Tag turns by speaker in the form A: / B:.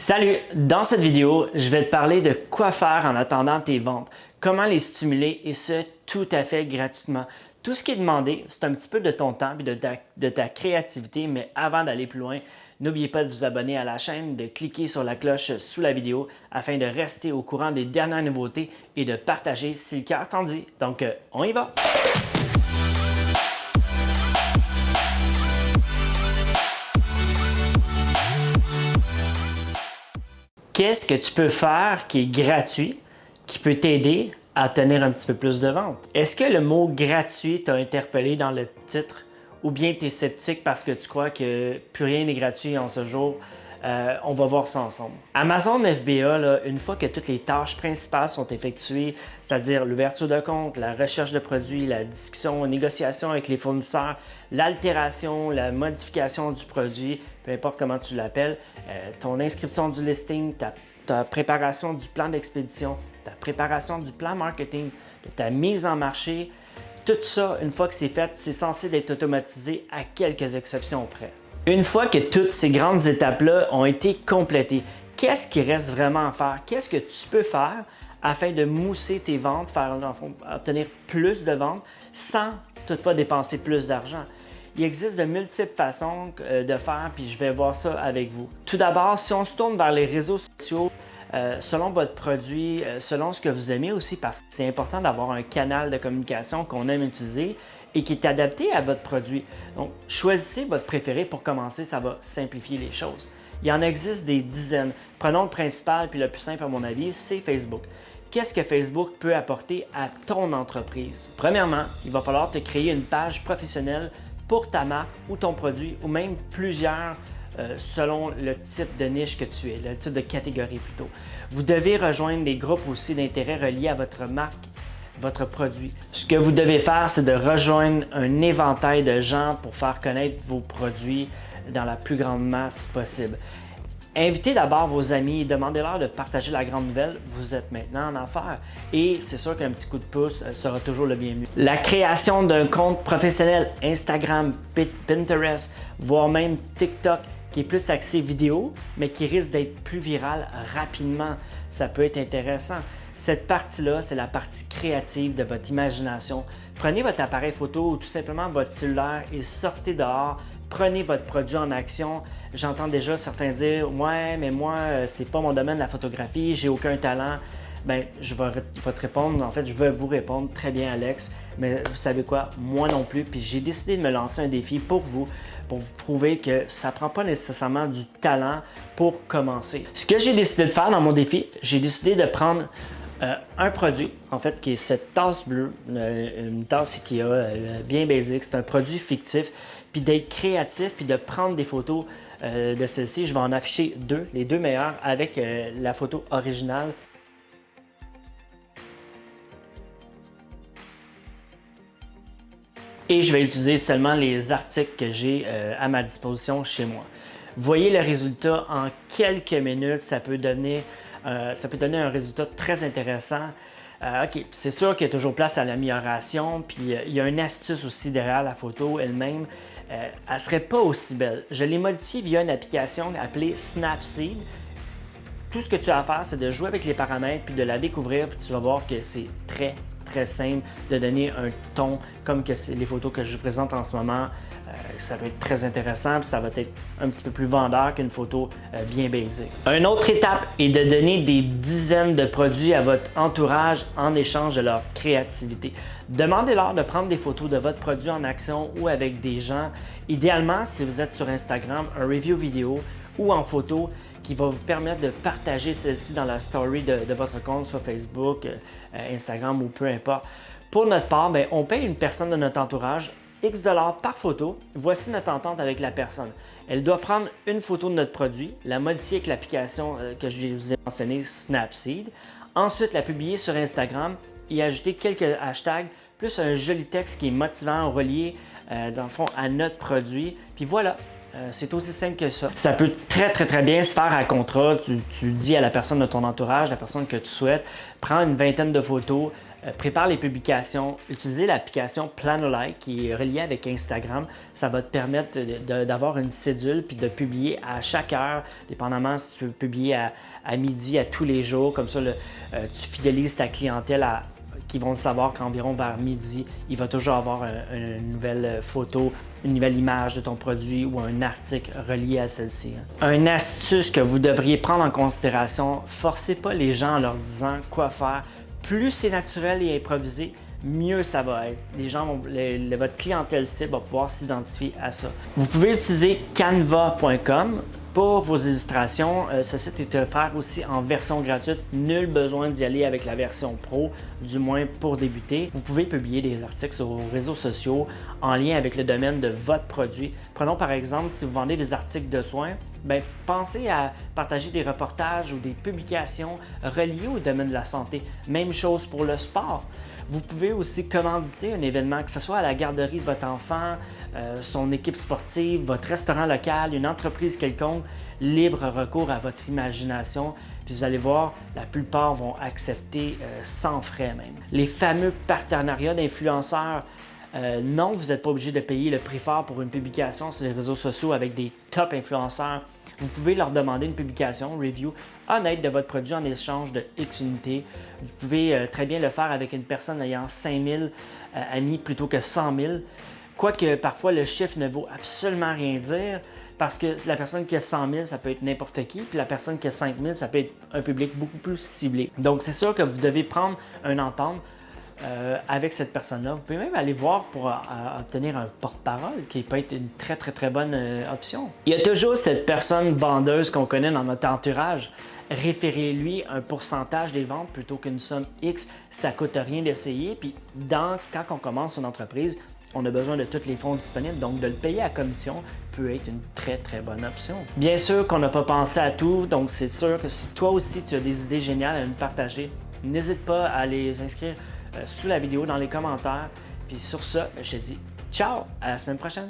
A: Salut! Dans cette vidéo, je vais te parler de quoi faire en attendant tes ventes, comment les stimuler et ce, tout à fait gratuitement. Tout ce qui est demandé, c'est un petit peu de ton temps et de ta, créativité, mais avant d'aller plus loin, n'oubliez pas de vous abonner à la chaîne, de cliquer sur la cloche sous la vidéo afin de rester au courant des dernières nouveautés et de partager si le cœur t'en dit. Donc, euh, on y va! Qu'est-ce que tu peux faire qui est gratuit, qui peut t'aider à tenir un petit peu plus de ventes? Est-ce que le mot gratuit t'a interpellé dans le titre ou bien tu es sceptique parce que tu crois que plus rien n'est gratuit en ce jour? Euh, on va voir ça ensemble. Amazon FBA, une fois que toutes les tâches principales sont effectuées, c'est-à-dire l'ouverture de compte, la recherche de produits, la discussion, négociation avec les fournisseurs, l'altération, la modification du produit, peu importe comment tu l'appelles, euh, ton inscription du listing, ta, préparation du plan d'expédition, ta préparation du plan marketing, ta mise en marché, tout ça, une fois que c'est fait, c'est censé être automatisé à quelques exceptions près. Une fois que toutes ces grandes étapes-là ont été complétées, qu'est-ce qui reste vraiment à faire? Qu'est-ce que tu peux faire afin de mousser tes ventes, faire obtenir plus de ventes sans toutefois dépenser plus d'argent? Il existe de multiples façons euh, de faire, puis je vais voir ça avec vous. Tout d'abord, si on se tourne vers les réseaux sociaux, euh, selon votre produit, euh, selon ce que vous aimez aussi, parce que c'est important d'avoir un canal de communication qu'on aime utiliser et qui est adapté à votre produit. Donc, choisissez votre préféré pour commencer, ça va simplifier les choses. Il en existe des dizaines. Prenons le principal, puis le plus simple à mon avis, c'est Facebook. Qu'est-ce que Facebook peut apporter à ton entreprise? Premièrement, il va falloir te créer une page professionnelle pour ta marque ou ton produit ou même plusieurs euh, selon le type de niche que tu es, le type de catégorie plutôt. Vous devez rejoindre des groupes aussi d'intérêt reliés à votre marque votre produit. Ce que vous devez faire, c'est de rejoindre un éventail de gens pour faire connaître vos produits dans la plus grande masse possible. Invitez d'abord vos amis et demandez-leur de partager la grande nouvelle. Vous êtes maintenant en affaires et c'est sûr qu'un petit coup de pouce euh, sera toujours le bienvenu. La création d'un compte professionnel Instagram, Pinterest, voire même TikTok qui est plus axé vidéo, mais qui risque d'être plus viral rapidement. Ça peut être intéressant. Cette partie-là, c'est la partie créative de votre imagination. Prenez votre appareil photo ou tout simplement votre cellulaire et sortez dehors. Prenez votre produit en action. J'entends déjà certains dire « Ouais, mais moi, euh, c'est pas mon domaine la photographie, j'ai aucun talent. » ben, je vais, te répondre, en fait, je vais vous répondre très bien, Alex. Mais vous savez quoi? Moi non plus. Puis j'ai décidé de me lancer un défi pour vous, pour vous prouver que ça prend pas nécessairement du talent pour commencer. Ce que j'ai décidé de faire dans mon défi, j'ai décidé de prendre euh, un produit, en fait, qui est cette tasse bleue, euh, une tasse qui est euh, bien basique, c'est un produit fictif, puis d'être créatif, puis de prendre des photos de celle-ci. Je vais en afficher deux, les deux meilleures, avec la photo originale et je vais utiliser seulement les articles que j'ai euh, à ma disposition chez moi. Voyez le résultat en quelques minutes, ça peut donner, euh, ça peut donner un résultat très intéressant. Euh, OK, c'est sûr qu'il y a toujours place à l'amélioration, puis il y a une astuce aussi derrière la photo elle-même. elle ne serait pas aussi belle. Je l'ai modifiée via une application appelée Snapseed. Tout ce que tu as à faire, c'est de jouer avec les paramètres, puis de la découvrir, puis tu vas voir que c'est très, très simple de donner un ton comme que les photos que je présente en ce moment. Euh, ça va être très intéressant, ça va être un petit peu plus vendeur qu'une photo euh, bien baisée. Une autre étape est de donner des dizaines de produits à votre entourage en échange de leur créativité. Demandez-leur de prendre des photos de votre produit en action ou avec des gens. Idéalement, si vous êtes sur Instagram, un review vidéo ou en photo qui va vous permettre de partager celle-ci dans la story de, votre compte sur Facebook, euh, Instagram ou peu importe. Pour notre part, ben, on paye une personne de notre entourage X dollars par photo. Voici notre entente avec la personne. Elle doit prendre une photo de notre produit, la modifier avec l'application euh, que je vous ai mentionné, Snapseed. Ensuite, la publier sur Instagram et ajouter quelques hashtags plus un joli texte qui est motivant, relié euh, dans le fond à notre produit. Puis voilà, euh, c'est aussi simple que ça. Ça peut très, très, très bien se faire à contrat. Tu, dis à la personne de ton entourage, la personne que tu souhaites, prends une vingtaine de photos, euh, prépare les publications, utilisez l'application Planolike qui est reliée avec Instagram. Ça va te permettre d'avoir une cédule puis de publier à chaque heure, dépendamment si tu veux publier à, midi, à tous les jours. Comme ça, euh, tu fidélises ta clientèle à, qui vont savoir qu'environ vers midi, il va toujours avoir une nouvelle photo, une nouvelle image de ton produit ou un article relié à celle-ci. Hein. Une astuce que vous devriez prendre en considération, forcez pas les gens en leur disant quoi faire. Plus c'est naturel et improvisé, mieux ça va être. Les gens votre clientèle cible va pouvoir s'identifier à ça. Vous pouvez utiliser canva.com pour vos illustrations. Euh, ce site est offert aussi en version gratuite. Nul besoin d'y aller avec la version pro, du moins pour débuter. Vous pouvez publier des articles sur vos réseaux sociaux en lien avec le domaine de votre produit. Prenons par exemple si vous vendez des articles de soins, bien, pensez à partager des reportages ou des publications reliées au domaine de la santé. Même chose pour le sport. Vous pouvez aussi commanditer un événement, que ce soit à la garderie de votre enfant, euh, son équipe sportive, votre restaurant local, une entreprise quelconque, libre recours à votre imagination. Puis vous allez voir, la plupart vont accepter euh, sans frais même. Les fameux partenariats d'influenceurs, euh, non, vous n'êtes pas obligé de payer le prix fort pour une publication sur les réseaux sociaux avec des top influenceurs. Vous pouvez leur demander une publication, review honnête de votre produit en échange de X unités. Vous pouvez euh, très bien le faire avec une personne ayant 5000 euh, amis plutôt que 100 000. Quoique parfois le chiffre ne vaut absolument rien dire parce que la personne qui a 100 000, ça peut être n'importe qui, puis la personne qui a 5 000, ça peut être un public beaucoup plus ciblé. Donc c'est sûr que vous devez prendre un entente euh, avec cette personne-là. Vous pouvez même aller voir pour euh, obtenir un porte-parole qui peut être une très très très bonne euh, option. Il y a toujours cette personne vendeuse qu'on connaît dans notre entourage. Référez-lui un pourcentage des ventes plutôt qu'une somme X. Ça coûte rien d'essayer. Puis quand on commence une entreprise, on a besoin de tous les fonds disponibles, donc de le payer à commission peut être une très très bonne option. Bien sûr qu'on n'a pas pensé à tout, donc c'est sûr que si toi aussi tu as des idées géniales à nous partager, n'hésite pas à les inscrire euh, sous la vidéo dans les commentaires. Puis sur ça, je dis ciao, à la semaine prochaine.